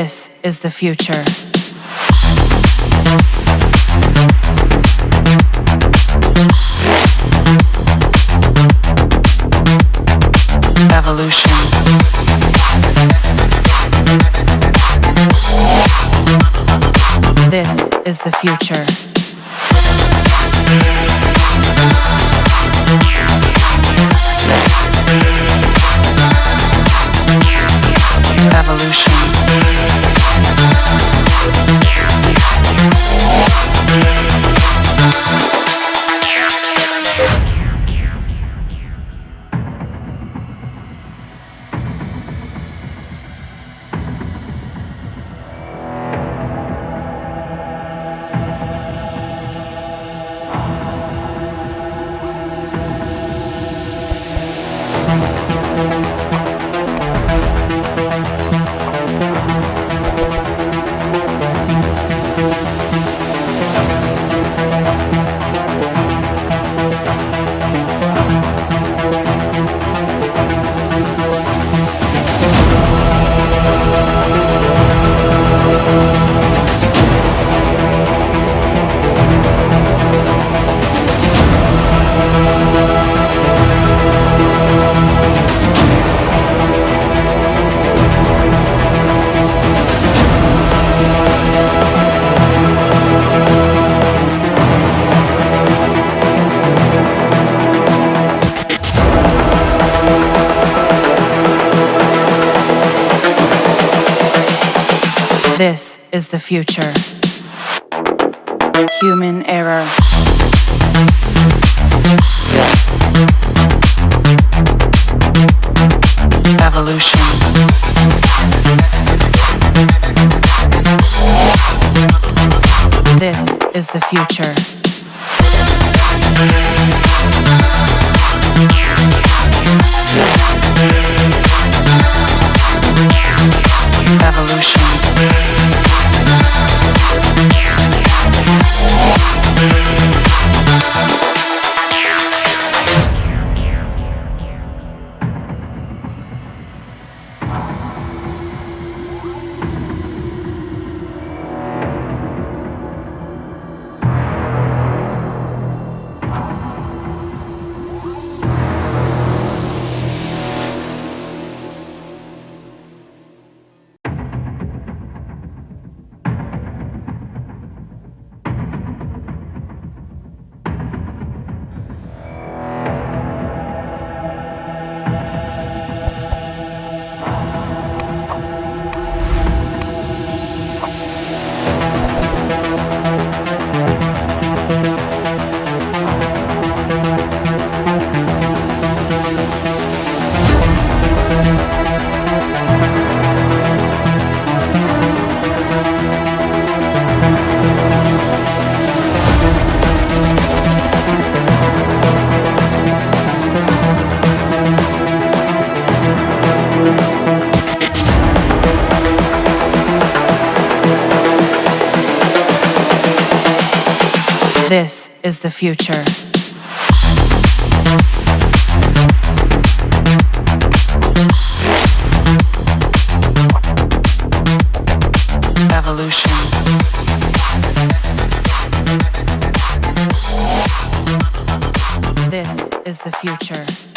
This is the future. Evolution. This is the future. This is the future. Human error. Evolution. This is the future. Evolution. Yeah. This is the future. Evolution. This is the future.